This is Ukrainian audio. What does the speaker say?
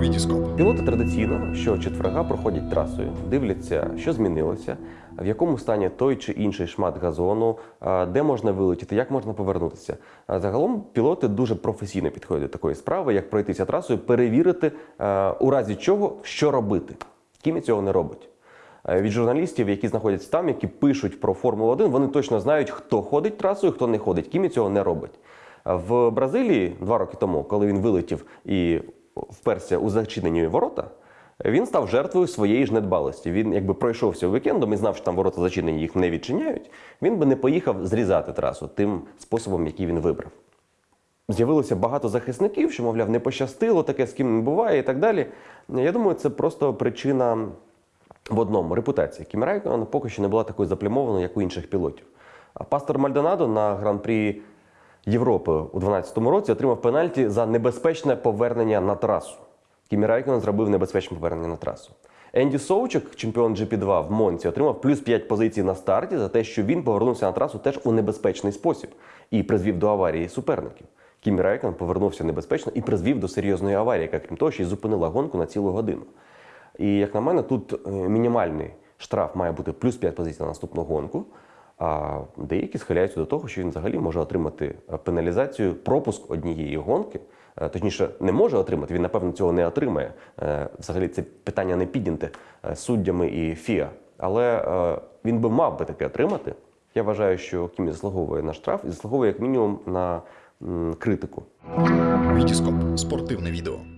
Вітіскоп. Пілоти традиційно щочетверга проходять трасою, дивляться, що змінилося, в якому стані той чи інший шмат газону, де можна вилетіти, як можна повернутися. Загалом пілоти дуже професійно підходять до такої справи, як пройтися трасою, перевірити, у разі чого, що робити. Кімі цього не робить. Від журналістів, які знаходяться там, які пишуть про Формулу 1, вони точно знають, хто ходить трасою, хто не ходить. Кімі цього не робить. В Бразилії два роки тому, коли він вилетів і вперся у зачинені ворота, він став жертвою своєї ж недбалості. Він якби пройшовся вікендом і знав, що там ворота зачинені, їх не відчиняють. Він би не поїхав зрізати трасу тим способом, який він вибрав. З'явилося багато захисників, що, мовляв, не пощастило, таке з ким не буває і так далі. Я думаю, це просто причина в одному репутація. Кімі Райкона поки що не була такою заплямованою, як у інших пілотів. А пастор Мальдонадо на гран-прі Європи у 2012 році отримав пенальті за небезпечне повернення на трасу. Кімі Райкон зробив небезпечне повернення на трасу. Енді Соучек, чемпіон GP2 в Монці, отримав плюс 5 позицій на старті за те, що він повернувся на трасу теж у небезпечний спосіб і призвів до аварії суперників. Кімі Райкон повернувся небезпечно і призвів до серйозної аварії, яка крім того, ще й зупинила гонку на цілу годину. І як на мене, тут е, мінімальний штраф має бути плюс 5 позицій на наступну гонку. А деякі схиляються до того, що він взагалі може отримати е, пеналізацію, пропуск однієї гонки. Е, Точніше, не може отримати, він, напевно, цього не отримає. Е, Взагалі, це питання не підняте суддями і ФІА. Але він би мав би таке отримати. Я вважаю, що Кімі заслуговує на штраф і заслуговує як мінімум на критику. Вітіскоп. Спортивне відео.